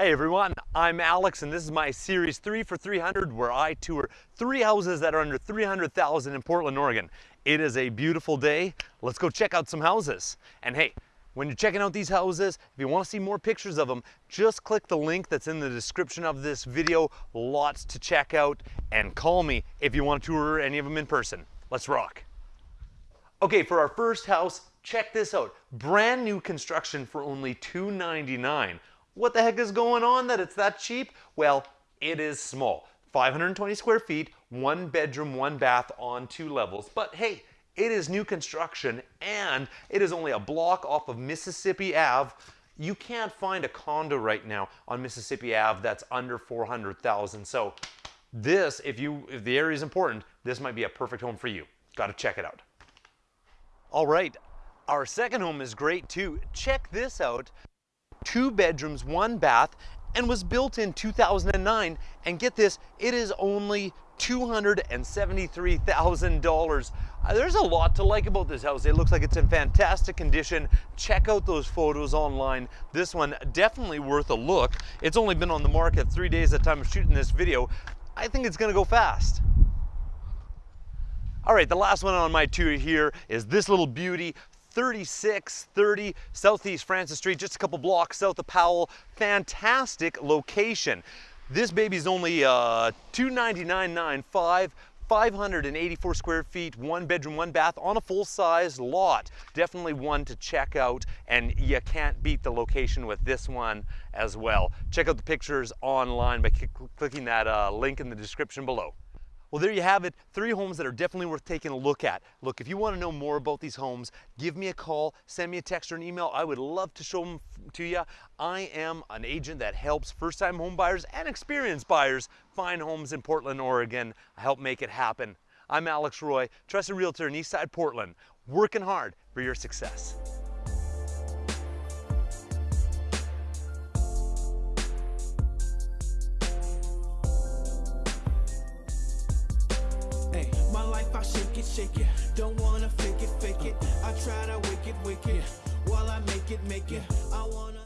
Hey everyone, I'm Alex and this is my series 3 for 300 where I tour three houses that are under 300,000 in Portland, Oregon. It is a beautiful day. Let's go check out some houses. And hey, when you're checking out these houses, if you want to see more pictures of them, just click the link that's in the description of this video. Lots to check out and call me if you want to tour any of them in person. Let's rock. Okay, for our first house, check this out. Brand new construction for only $299. What the heck is going on that it's that cheap? Well, it is small. 520 square feet, one bedroom, one bath on two levels. But hey, it is new construction and it is only a block off of Mississippi Ave. You can't find a condo right now on Mississippi Ave that's under 400,000. So this, if you if the area is important, this might be a perfect home for you. Got to check it out. All right, our second home is great too. Check this out two bedrooms, one bath, and was built in 2009. And get this, it is only $273,000. Uh, there's a lot to like about this house. It looks like it's in fantastic condition. Check out those photos online. This one definitely worth a look. It's only been on the market three days at the time of shooting this video. I think it's gonna go fast. All right, the last one on my tour here is this little beauty, 3630 Southeast Francis Street, just a couple blocks south of Powell. Fantastic location. This baby's only uh, 299.95. 584 square feet, one bedroom, one bath on a full-size lot. Definitely one to check out, and you can't beat the location with this one as well. Check out the pictures online by clicking that uh, link in the description below. Well, there you have it. Three homes that are definitely worth taking a look at. Look, if you want to know more about these homes, give me a call, send me a text or an email. I would love to show them to you. I am an agent that helps first-time home buyers and experienced buyers find homes in Portland, Oregon. I help make it happen. I'm Alex Roy, trusted realtor in Eastside Portland, working hard for your success. I shake it, shake it. Don't wanna fake it, fake it. I try to wicked, it While I make it, make it. I wanna.